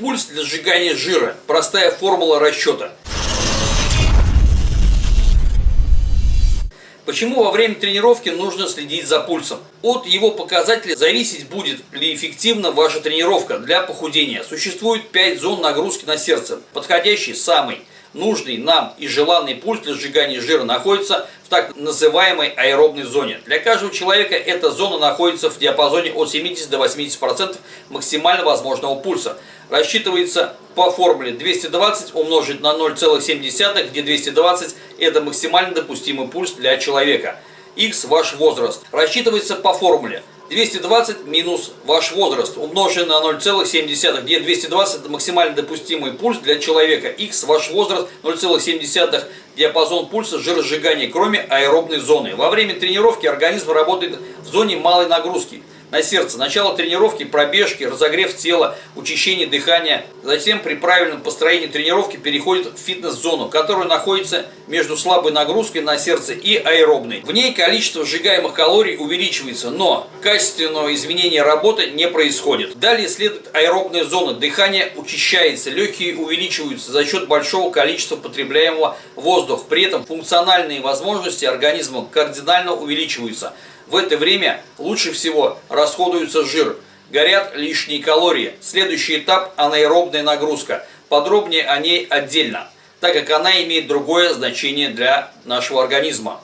Пульс для сжигания жира. Простая формула расчета. Почему во время тренировки нужно следить за пульсом? От его показателя зависеть будет ли эффективна ваша тренировка для похудения. Существует 5 зон нагрузки на сердце. Подходящий самый нужный нам и желанный пульс для сжигания жира находится в так называемой аэробной зоне. Для каждого человека эта зона находится в диапазоне от 70 до 80% максимально возможного пульса. Рассчитывается по формуле 220 умножить на 0,7, где 220 это максимально допустимый пульс для человека. X ваш возраст. Рассчитывается по формуле 220 минус ваш возраст, умноженный на 0,7, где 220 это максимально допустимый пульс для человека. X ваш возраст 0,7 диапазон пульса жиросжигания, кроме аэробной зоны. Во время тренировки организм работает в зоне малой нагрузки на сердце. Начало тренировки, пробежки, разогрев тела, учащение дыхания. Затем при правильном построении тренировки переходит в фитнес-зону, которая находится между слабой нагрузкой на сердце и аэробной. В ней количество сжигаемых калорий увеличивается, но качественного изменения работы не происходит. Далее следует аэробная зона. Дыхание учащается, легкие увеличиваются за счет большого количества потребляемого воздуха. При этом функциональные возможности организма кардинально увеличиваются. В это время лучше всего расходуется жир, горят лишние калории. Следующий этап – анаэробная нагрузка. Подробнее о ней отдельно, так как она имеет другое значение для нашего организма.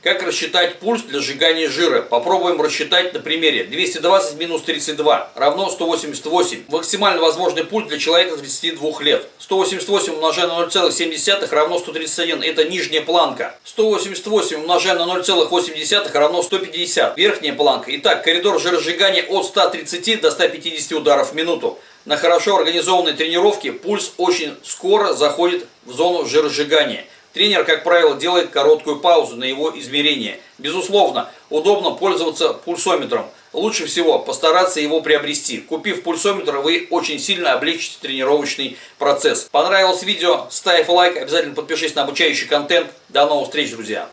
Как рассчитать пульс для сжигания жира? Попробуем рассчитать на примере. 220 минус 32 равно 188. Максимально возможный пульс для человека 32 лет. 188 умножая на 0,7 равно 131. Это нижняя планка. 188 умножая на 0,8 равно 150. Верхняя планка. Итак, коридор жиросжигания от 130 до 150 ударов в минуту. На хорошо организованной тренировке пульс очень скоро заходит в зону жиросжигания. Тренер, как правило, делает короткую паузу на его измерение. Безусловно, удобно пользоваться пульсометром. Лучше всего постараться его приобрести. Купив пульсометр, вы очень сильно облегчите тренировочный процесс. Понравилось видео? Ставь лайк, обязательно подпишись на обучающий контент. До новых встреч, друзья!